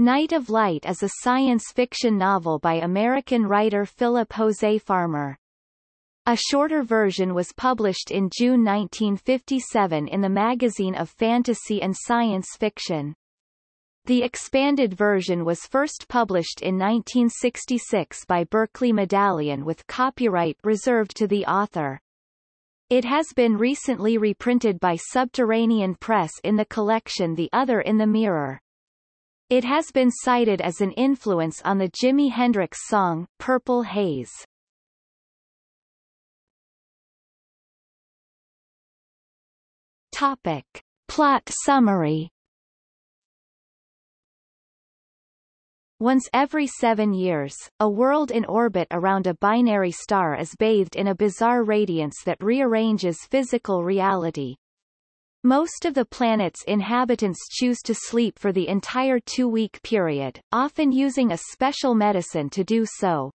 Night of Light is a science fiction novel by American writer Philip Jose Farmer. A shorter version was published in June 1957 in the Magazine of Fantasy and Science Fiction. The expanded version was first published in 1966 by Berkley Medallion with copyright reserved to the author. It has been recently reprinted by Subterranean Press in the collection The Other in the Mirror. It has been cited as an influence on the Jimi Hendrix song, Purple Haze. Topic. Plot summary Once every seven years, a world in orbit around a binary star is bathed in a bizarre radiance that rearranges physical reality. Most of the planet's inhabitants choose to sleep for the entire two-week period, often using a special medicine to do so.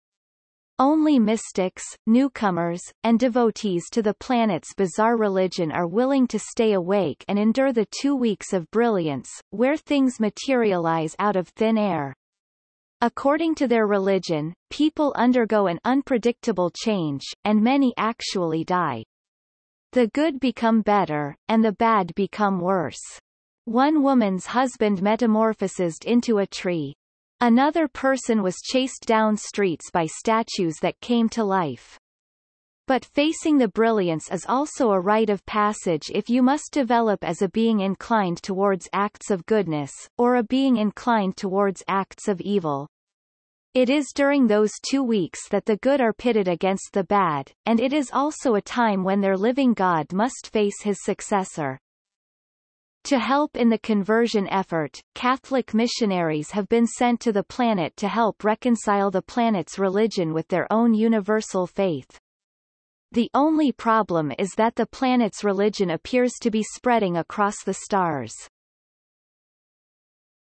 Only mystics, newcomers, and devotees to the planet's bizarre religion are willing to stay awake and endure the two weeks of brilliance, where things materialize out of thin air. According to their religion, people undergo an unpredictable change, and many actually die. The good become better, and the bad become worse. One woman's husband metamorphosed into a tree. Another person was chased down streets by statues that came to life. But facing the brilliance is also a rite of passage if you must develop as a being inclined towards acts of goodness, or a being inclined towards acts of evil. It is during those two weeks that the good are pitted against the bad, and it is also a time when their living God must face his successor. To help in the conversion effort, Catholic missionaries have been sent to the planet to help reconcile the planet's religion with their own universal faith. The only problem is that the planet's religion appears to be spreading across the stars.